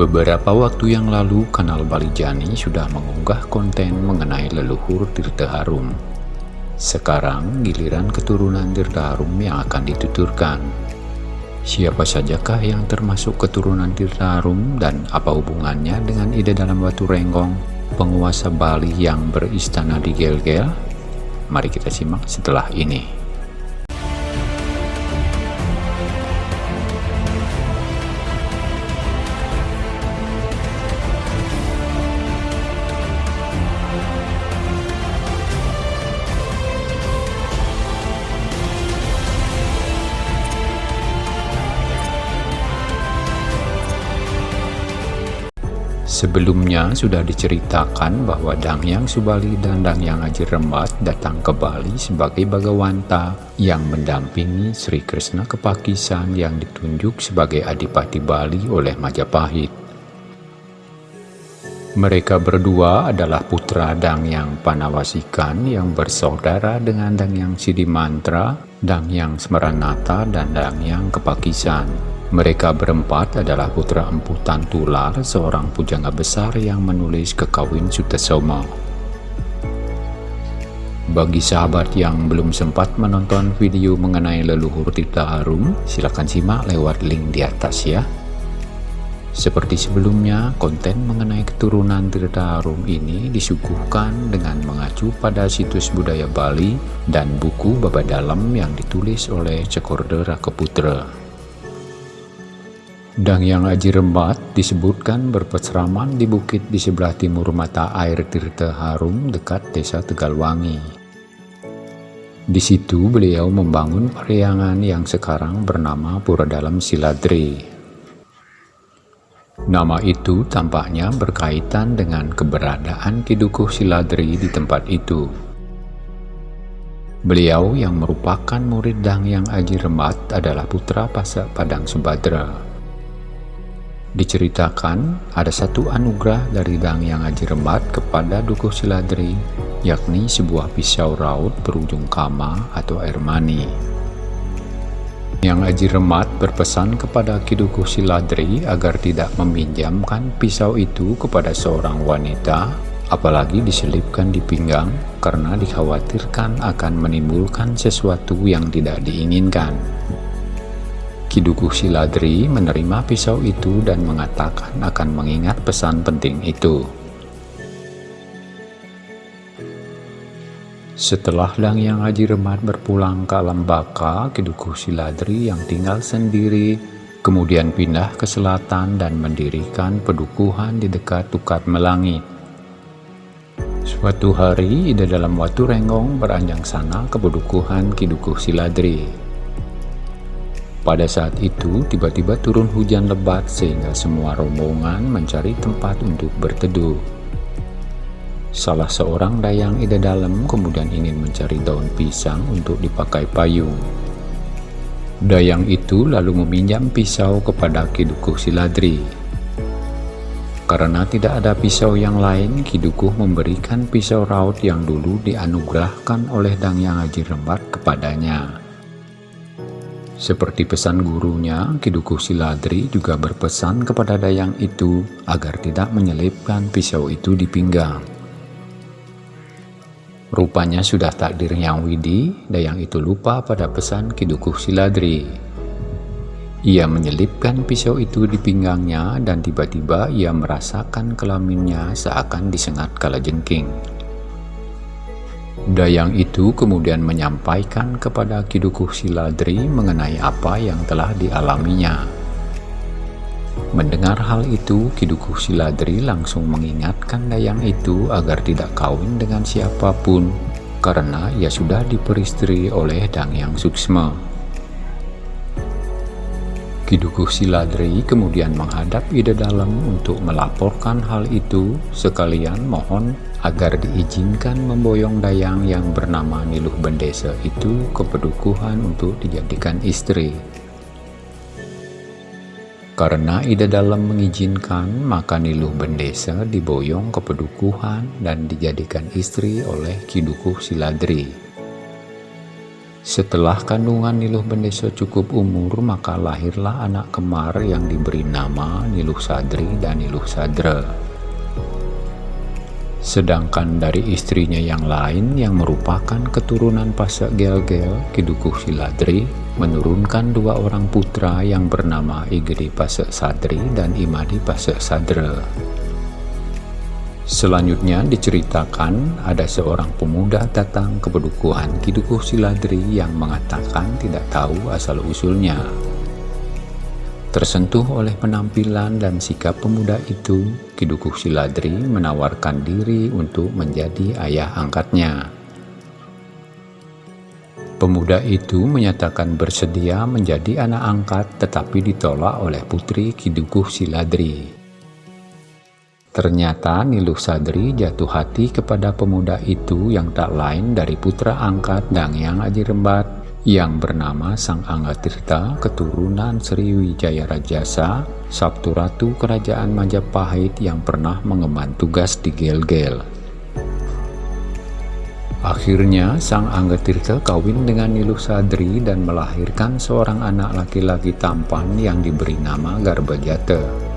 Beberapa waktu yang lalu, kanal Bali Jani sudah mengunggah konten mengenai leluhur Tirta Harum. Sekarang giliran keturunan Tirta Harum yang akan dituturkan. Siapa sajakah yang termasuk keturunan Tirta Harum dan apa hubungannya dengan ide dalam Batu Renggong, penguasa Bali yang beristana di Gel-Gel? Mari kita simak setelah ini. Sebelumnya sudah diceritakan bahwa Dangyang Subali dan Dangyang Haji Rembat datang ke Bali sebagai Bagawanta yang mendampingi Sri Krishna ke Pakisan yang ditunjuk sebagai Adipati Bali oleh Majapahit. Mereka berdua adalah putra Dangyang Panawasikan yang bersaudara dengan Dangyang Sidimantra, Dangyang Smeranata, dan Dangyang Kepakisan. Mereka berempat adalah putra Empu Tantular, seorang pujangga besar yang menulis kekawin Sutasoma. Bagi sahabat yang belum sempat menonton video mengenai leluhur Tirta Harum, silakan simak lewat link di atas ya. Seperti sebelumnya, konten mengenai keturunan Tirta Harum ini disuguhkan dengan mengacu pada situs budaya Bali dan buku Baba Dalam yang ditulis oleh Cekorde Rakeputra. Dan yang Aji Rembat disebutkan berpesraman di bukit di sebelah timur mata air Tirta Harum dekat desa Tegalwangi. Di situ beliau membangun periangan yang sekarang bernama Pura Dalam Siladri. Nama itu tampaknya berkaitan dengan keberadaan Kidukuh Siladri di tempat itu. Beliau yang merupakan murid Dang Yang Aji Rembat adalah putra Pasak Padang Subadra. Diceritakan ada satu anugerah dari Dang Yang Haji Rembat kepada Dukuh Siladri, yakni sebuah pisau raut berujung kama atau air mani. Yang Haji Rembat berpesan kepada Kidukuh Siladri agar tidak meminjamkan pisau itu kepada seorang wanita, apalagi diselipkan di pinggang karena dikhawatirkan akan menimbulkan sesuatu yang tidak diinginkan. Kidukuh Siladri menerima pisau itu dan mengatakan akan mengingat pesan penting itu. Setelah Yang Haji Remat berpulang ke alam baka, Kidukuh Siladri yang tinggal sendiri kemudian pindah ke selatan dan mendirikan pedukuhan di dekat Tukat Melangit. Suatu hari, Ida dalam Watu Renggong beranjang sana ke pedukuhan Kidukuh Siladri. Pada saat itu, tiba-tiba turun hujan lebat sehingga semua rombongan mencari tempat untuk berteduh. Salah seorang dayang ida dalam kemudian ingin mencari daun pisang untuk dipakai payung. Dayang itu lalu meminjam pisau kepada Kidukuh Siladri. Karena tidak ada pisau yang lain, Kidukuh memberikan pisau raut yang dulu dianugerahkan oleh Dangyang Haji Rembat kepadanya. Seperti pesan gurunya, Kidukuh Siladri juga berpesan kepada Dayang itu agar tidak menyelipkan pisau itu di pinggang. Rupanya sudah takdir yang widi, Dayang itu lupa pada pesan Kidukuh Siladri. Ia menyelipkan pisau itu di pinggangnya dan tiba-tiba ia merasakan kelaminnya seakan disengat kala jengking. Dayang itu kemudian menyampaikan kepada Kidukuh Siladri mengenai apa yang telah dialaminya. Mendengar hal itu, Kidukuh Siladri langsung mengingatkan Dayang itu agar tidak kawin dengan siapa pun, karena ia sudah diperistri oleh Dangyang Suksma. Kidukuh Siladri kemudian menghadap Ida Dalam untuk melaporkan hal itu, sekalian mohon agar diizinkan memboyong dayang yang bernama Niluh Bendesa itu ke pedukuhan untuk dijadikan istri. Karena Ida Dalam mengizinkan, maka Niluh Bendesa diboyong ke pedukuhan dan dijadikan istri oleh Kidukuh Siladri. Setelah kandungan Niluh Bendeso cukup umur, maka lahirlah anak kemar yang diberi nama Niluh Sadri dan Niluh Sadra. Sedangkan dari istrinya yang lain yang merupakan keturunan Pasak Gel-Gel, Kidukuh Siladri, menurunkan dua orang putra yang bernama Igri Pasak Sadri dan Imadi Pasak Sadra. Selanjutnya diceritakan ada seorang pemuda datang ke pedukuhan Kidukuh Siladri yang mengatakan tidak tahu asal-usulnya. Tersentuh oleh penampilan dan sikap pemuda itu, Kidukuh Siladri menawarkan diri untuk menjadi ayah angkatnya. Pemuda itu menyatakan bersedia menjadi anak angkat tetapi ditolak oleh putri Kidukuh Siladri. Ternyata Niluh Sadri jatuh hati kepada pemuda itu yang tak lain dari putra angkat dan yang Aji Rembat yang bernama Sang Angga Tirta keturunan Sriwijaya Rajasa, Sabtu Ratu Kerajaan Majapahit yang pernah mengemban tugas di Gel-Gel. Akhirnya Sang Angga Tirta kawin dengan Niluh Sadri dan melahirkan seorang anak laki-laki tampan yang diberi nama Garbajata.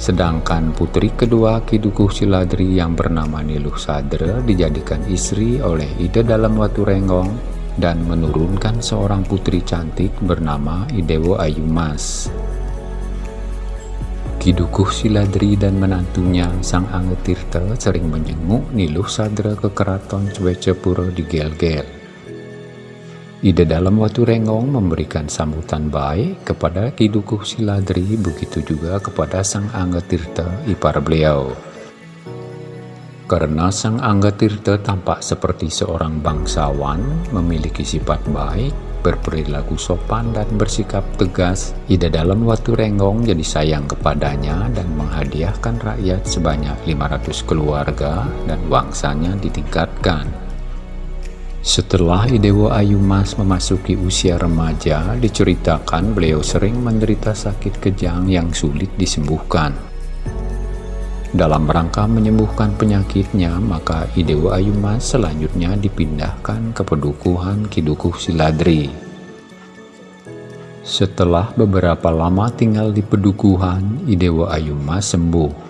Sedangkan putri kedua Kidukuh Siladri yang bernama Niluh Sadra dijadikan istri oleh Ide dalam Watu Renggong dan menurunkan seorang putri cantik bernama Idewo Ayumas. Kidukuh Siladri dan menantunya Sang Anggetirta sering menjenguk Niluh Sadra ke keraton Swecepuro di Gel-Gel. Ide dalam Watu Renggong memberikan sambutan baik kepada Kidukuh Siladri, begitu juga kepada Sang Angga Tirta, ipar beliau. Karena Sang Angga Tirta tampak seperti seorang bangsawan, memiliki sifat baik, berperilaku sopan dan bersikap tegas, Ide dalam Watu Renggong jadi sayang kepadanya dan menghadiahkan rakyat sebanyak 500 keluarga dan wangsanya ditingkatkan. Setelah Idewo Ayu Mas memasuki usia remaja, diceritakan beliau sering menderita sakit kejang yang sulit disembuhkan. Dalam rangka menyembuhkan penyakitnya, maka Idewo Ayu Mas selanjutnya dipindahkan ke pedukuhan Kidukuh Siladri. Setelah beberapa lama tinggal di pedukuhan, Idewo Ayu Mas sembuh.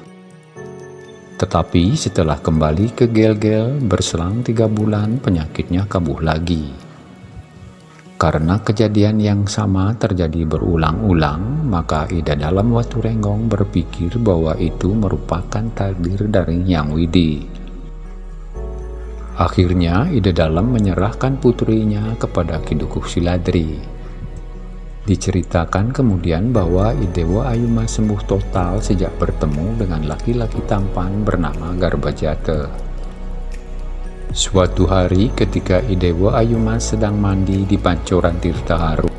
Tetapi setelah kembali ke Gel-Gel berselang tiga bulan penyakitnya kambuh lagi. Karena kejadian yang sama terjadi berulang-ulang, maka Ida dalam Watu Renggong berpikir bahwa itu merupakan takdir dari Yang Widi. Akhirnya Ida dalam menyerahkan putrinya kepada Kidukuh Siladri Diceritakan kemudian bahwa Idewa Ayuma sembuh total sejak bertemu dengan laki-laki tampan bernama Garbajata. Suatu hari ketika Idewa Ayuma sedang mandi di pancoran Tirta Haru,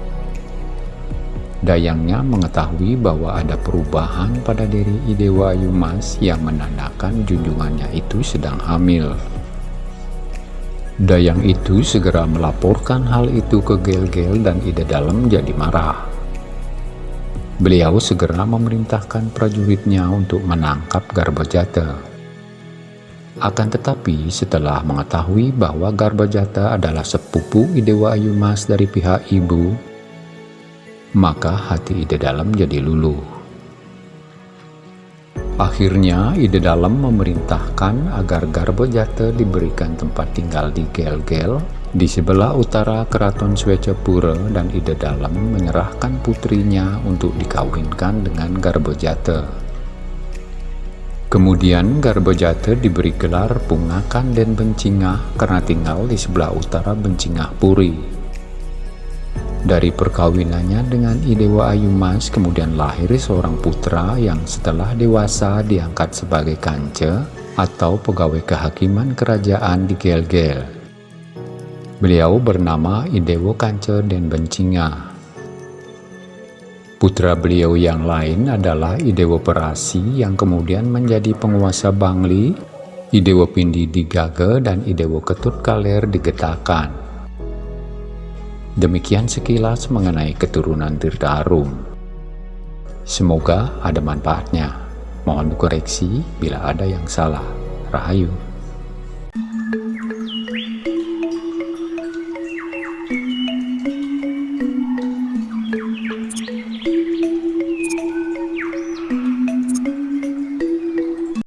Dayangnya mengetahui bahwa ada perubahan pada diri Idewa Ayumas yang menandakan junjungannya itu sedang hamil. Dayang itu segera melaporkan hal itu ke Gel-Gel dan Ida Dalam jadi marah. Beliau segera memerintahkan prajuritnya untuk menangkap Garbajata. Akan tetapi setelah mengetahui bahwa Garbajata adalah sepupu Idewa Ayumas dari pihak ibu, maka hati Ida Dalam jadi luluh. Akhirnya ide dalam memerintahkan agar Garbojate diberikan tempat tinggal di Gel-Gel di sebelah utara keraton Swecapura dan ide dalam menyerahkan putrinya untuk dikawinkan dengan Garbojate. Kemudian Garbojate diberi gelar Pungakan dan Bencingah karena tinggal di sebelah utara Bencingah Puri. Dari perkawinannya dengan Idewa Ayumas kemudian lahir seorang putra yang setelah dewasa diangkat sebagai kance atau pegawai kehakiman kerajaan di Gel-Gel. Beliau bernama Idewo Kance dan Bencinga. Putra beliau yang lain adalah Idewo Perasi yang kemudian menjadi penguasa Bangli, Idewo Pindi di Gage, dan Idewo Ketut Kaler di Getakan. Demikian sekilas mengenai keturunan Tirta Arum. Semoga ada manfaatnya. Mohon dikoreksi bila ada yang salah. Rahayu.